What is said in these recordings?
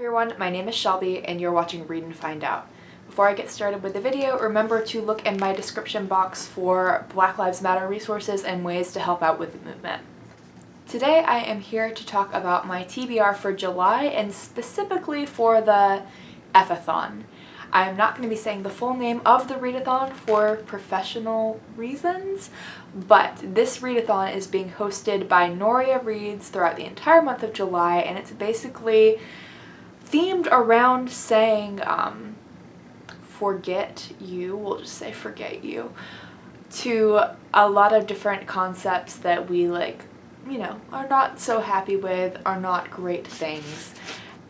everyone, my name is Shelby and you're watching Read and Find Out. Before I get started with the video, remember to look in my description box for Black Lives Matter resources and ways to help out with the movement. Today I am here to talk about my TBR for July and specifically for the F-a-thon. I'm not going to be saying the full name of the readathon for professional reasons, but this readathon is being hosted by Noria Reads throughout the entire month of July, and it's basically themed around saying, um, forget you, we'll just say forget you, to a lot of different concepts that we like, you know, are not so happy with, are not great things.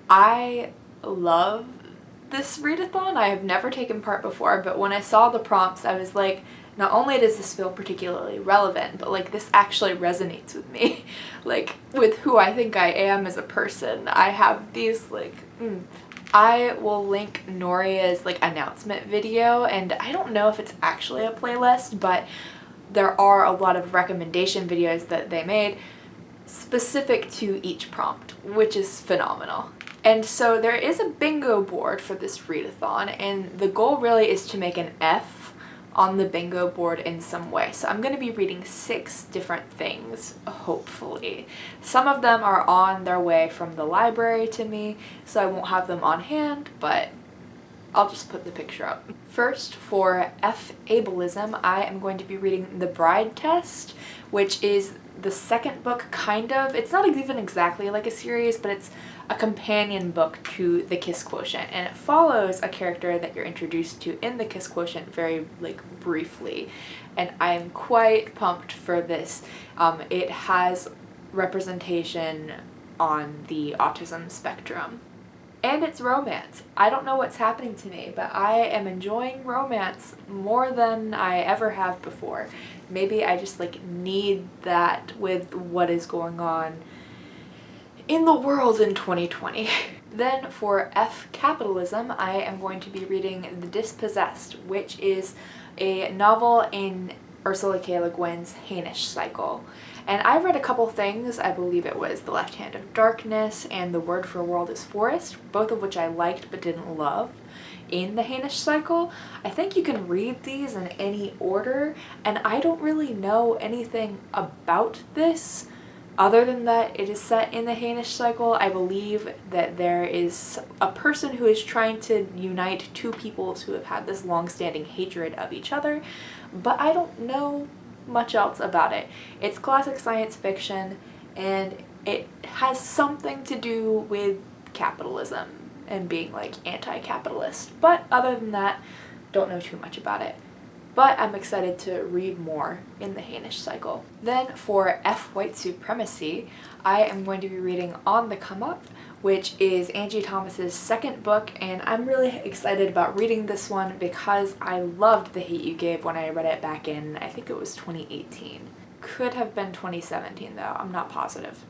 I love this readathon. I have never taken part before, but when I saw the prompts, I was like, not only does this feel particularly relevant, but like this actually resonates with me. like with who I think I am as a person. I have these like, mm. I will link Noria's like announcement video and I don't know if it's actually a playlist, but there are a lot of recommendation videos that they made specific to each prompt, which is phenomenal. And so there is a bingo board for this readathon and the goal really is to make an F on the bingo board in some way. So I'm going to be reading six different things, hopefully. Some of them are on their way from the library to me, so I won't have them on hand, but I'll just put the picture up. First, for F ableism, I am going to be reading The Bride Test, which is the second book, kind of. It's not even exactly like a series, but it's a companion book to the Kiss Quotient and it follows a character that you're introduced to in the Kiss Quotient very like briefly and I'm quite pumped for this. Um, it has representation on the autism spectrum. And it's romance. I don't know what's happening to me, but I am enjoying romance more than I ever have before. Maybe I just like need that with what is going on in the world in 2020. then for F capitalism, I am going to be reading The Dispossessed, which is a novel in Ursula K. Le Guin's Hainish cycle. And I read a couple things, I believe it was The Left Hand of Darkness and The Word for World is Forest, both of which I liked but didn't love in the Hainish cycle. I think you can read these in any order, and I don't really know anything about this other than that, it is set in the Hainish cycle. I believe that there is a person who is trying to unite two peoples who have had this long-standing hatred of each other, but I don't know much else about it. It's classic science fiction and it has something to do with capitalism and being like anti-capitalist, but other than that, don't know too much about it but I'm excited to read more in the Hainish cycle. Then for F White Supremacy, I am going to be reading On the Come Up, which is Angie Thomas's second book, and I'm really excited about reading this one because I loved The Hate You Gave when I read it back in, I think it was 2018. Could have been 2017 though, I'm not positive.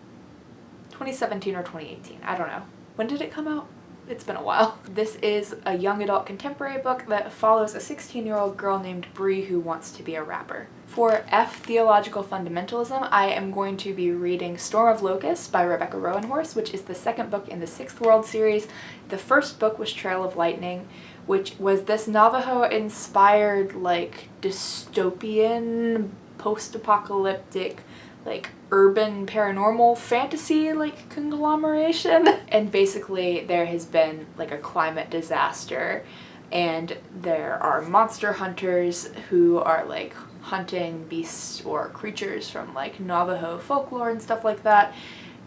2017 or 2018, I don't know. When did it come out? It's been a while. This is a young adult contemporary book that follows a 16 year old girl named Bree who wants to be a rapper. For F Theological Fundamentalism, I am going to be reading Storm of Locusts by Rebecca Roanhorse, which is the second book in the Sixth World series. The first book was Trail of Lightning, which was this Navajo-inspired, like, dystopian, post-apocalyptic like urban paranormal fantasy like conglomeration. And basically there has been like a climate disaster. And there are monster hunters who are like hunting beasts or creatures from like Navajo folklore and stuff like that.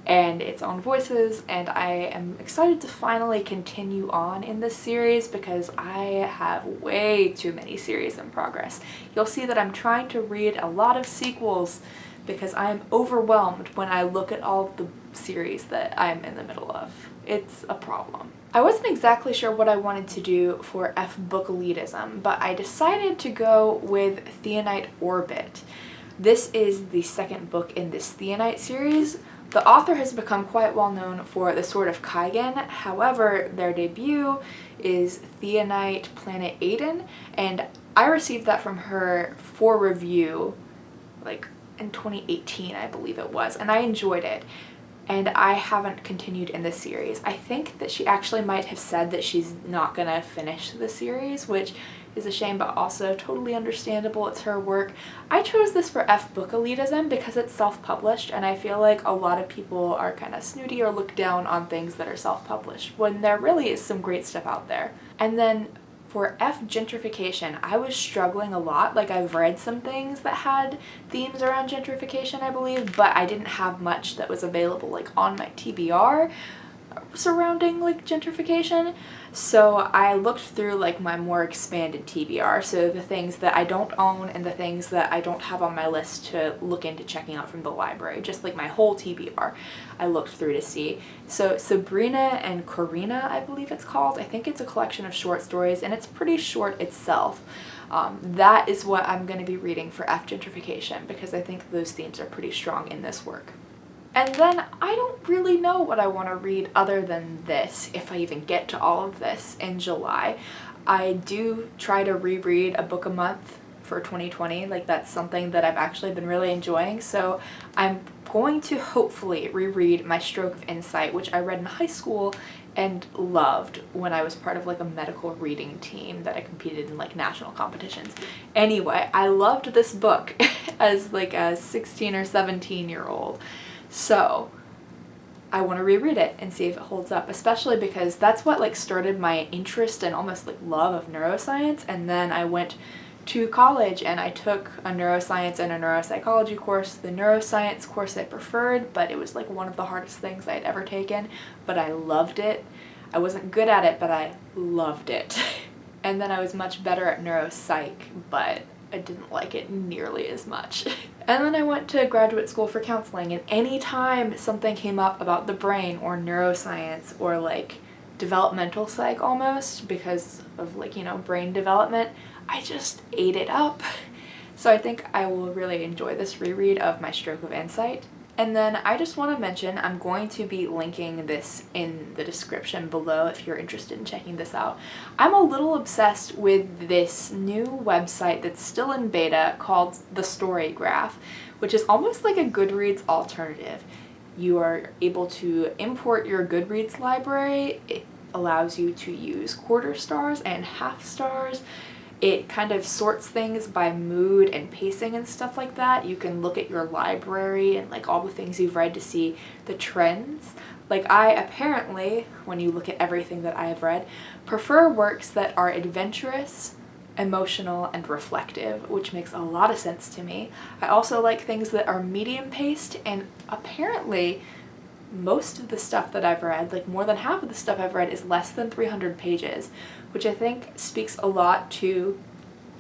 And its own voices and I am excited to finally continue on in this series because I have way too many series in progress. You'll see that I'm trying to read a lot of sequels because I am overwhelmed when I look at all the series that I'm in the middle of. It's a problem. I wasn't exactly sure what I wanted to do for F book elitism, but I decided to go with Theonite Orbit. This is the second book in this Theonite series. The author has become quite well known for the Sword of Kaigen, however their debut is Theonite Planet Adaon, and I received that from her for review like in 2018 I believe it was and I enjoyed it and I haven't continued in this series. I think that she actually might have said that she's not gonna finish the series, which is a shame but also totally understandable. It's her work. I chose this for F book elitism because it's self-published and I feel like a lot of people are kind of snooty or look down on things that are self-published when there really is some great stuff out there. And then for F gentrification, I was struggling a lot. Like I've read some things that had themes around gentrification, I believe, but I didn't have much that was available like on my TBR surrounding like gentrification. So I looked through like my more expanded TBR, so the things that I don't own and the things that I don't have on my list to look into checking out from the library, just like my whole TBR I looked through to see. So Sabrina and Corina, I believe it's called. I think it's a collection of short stories and it's pretty short itself. Um, that is what I'm going to be reading for F gentrification because I think those themes are pretty strong in this work. And then I don't really know what I want to read other than this, if I even get to all of this in July. I do try to reread a book a month for 2020, like that's something that I've actually been really enjoying, so I'm going to hopefully reread My Stroke of Insight, which I read in high school and loved when I was part of like a medical reading team that I competed in like national competitions. Anyway, I loved this book as like a 16 or 17 year old. So I want to reread it and see if it holds up, especially because that's what like started my interest and almost like love of neuroscience. And then I went to college and I took a neuroscience and a neuropsychology course. The neuroscience course I preferred, but it was like one of the hardest things I'd ever taken, but I loved it. I wasn't good at it, but I loved it. and then I was much better at neuropsych, but I didn't like it nearly as much. and then I went to graduate school for counseling and anytime something came up about the brain or neuroscience or like developmental psych almost because of like, you know, brain development, I just ate it up. So I think I will really enjoy this reread of My Stroke of Insight. And then I just want to mention I'm going to be linking this in the description below if you're interested in checking this out. I'm a little obsessed with this new website that's still in beta called The Story Graph, which is almost like a Goodreads alternative. You are able to import your Goodreads library. It allows you to use quarter stars and half stars it kind of sorts things by mood and pacing and stuff like that. You can look at your library and like all the things you've read to see the trends. Like I apparently, when you look at everything that I have read, prefer works that are adventurous, emotional, and reflective, which makes a lot of sense to me. I also like things that are medium paced and apparently most of the stuff that I've read, like more than half of the stuff I've read is less than 300 pages, which I think speaks a lot to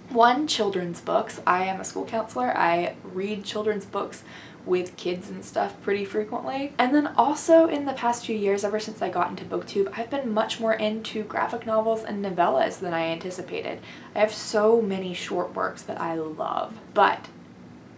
one, children's books. I am a school counselor. I read children's books with kids and stuff pretty frequently. And then also in the past few years, ever since I got into booktube, I've been much more into graphic novels and novellas than I anticipated. I have so many short works that I love, but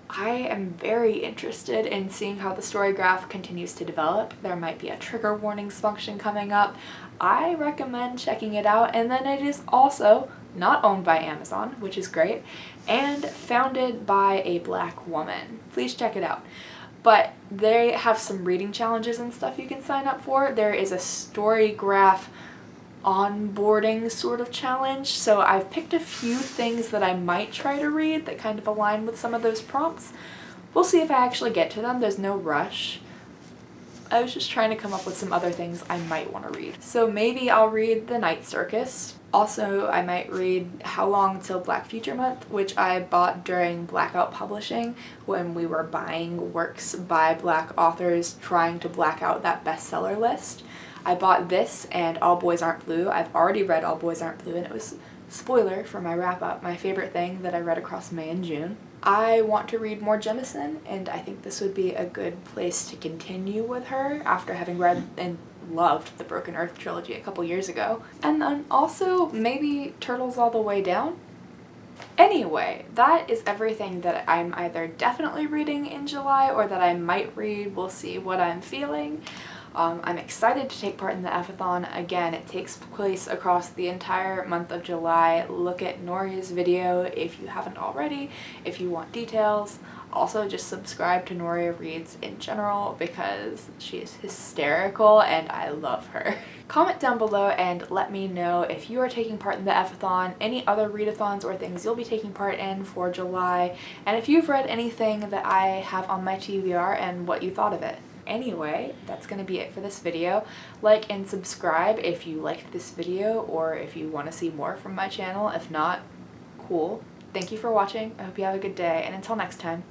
I am very interested in seeing how the story graph continues to develop. There might be a trigger warnings function coming up. I recommend checking it out and then it is also not owned by Amazon, which is great, and founded by a black woman. Please check it out. But they have some reading challenges and stuff you can sign up for. There is a story graph onboarding sort of challenge. So I've picked a few things that I might try to read that kind of align with some of those prompts. We'll see if I actually get to them. There's no rush. I was just trying to come up with some other things I might want to read. So maybe I'll read The Night Circus. Also, I might read How Long Till Black Future Month, which I bought during Blackout Publishing when we were buying works by black authors trying to black out that bestseller list. I bought this and All Boys Aren't Blue. I've already read All Boys Aren't Blue and it was, spoiler for my wrap up, my favorite thing that I read across May and June. I want to read more Jemisin and I think this would be a good place to continue with her after having read and loved the Broken Earth trilogy a couple years ago. And then also maybe Turtles All the Way Down. Anyway, that is everything that I'm either definitely reading in July or that I might read. We'll see what I'm feeling. Um, I'm excited to take part in the Efathon. Again, it takes place across the entire month of July. Look at Nori's video if you haven't already, if you want details. Also, just subscribe to Noria Reads in general because she is hysterical and I love her. Comment down below and let me know if you are taking part in the Efathon, any other readathons or things you'll be taking part in for July, and if you've read anything that I have on my TBR and what you thought of it. Anyway, that's going to be it for this video. Like and subscribe if you liked this video or if you want to see more from my channel. If not, cool. Thank you for watching. I hope you have a good day and until next time.